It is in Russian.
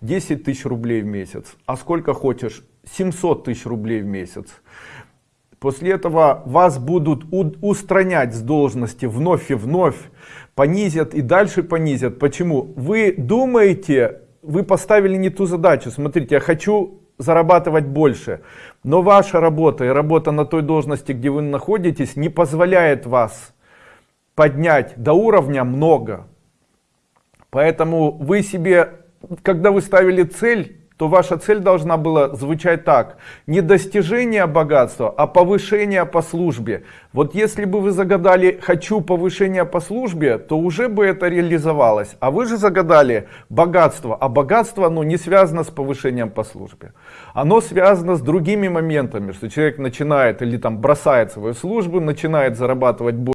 10 тысяч рублей в месяц, а сколько хочешь, 700 тысяч рублей в месяц. После этого вас будут устранять с должности вновь и вновь, понизят и дальше понизят. Почему? Вы думаете, вы поставили не ту задачу. Смотрите, я хочу зарабатывать больше, но ваша работа и работа на той должности, где вы находитесь, не позволяет вас поднять до уровня много. Поэтому вы себе, когда вы ставили цель, то ваша цель должна была звучать так. Не достижение богатства, а повышение по службе. Вот если бы вы загадали «хочу повышения по службе», то уже бы это реализовалось. А вы же загадали богатство, а богатство оно не связано с повышением по службе. Оно связано с другими моментами, что человек начинает или там бросает свою службу, начинает зарабатывать больше.